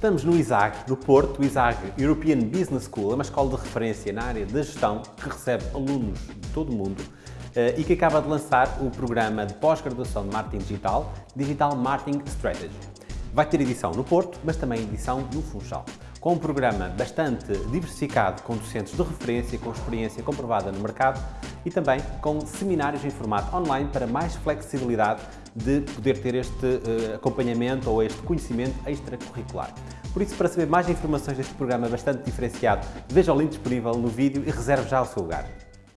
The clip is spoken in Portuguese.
Estamos no ISAG, no Porto. O ISAG European Business School é uma escola de referência na área da gestão que recebe alunos de todo o mundo eh, e que acaba de lançar o programa de pós-graduação de Marketing Digital, Digital Marketing Strategy. Vai ter edição no Porto, mas também edição no Funchal com um programa bastante diversificado, com docentes de referência, com experiência comprovada no mercado e também com seminários em formato online para mais flexibilidade de poder ter este uh, acompanhamento ou este conhecimento extracurricular. Por isso, para saber mais informações deste programa bastante diferenciado, veja o link disponível no vídeo e reserve já o seu lugar.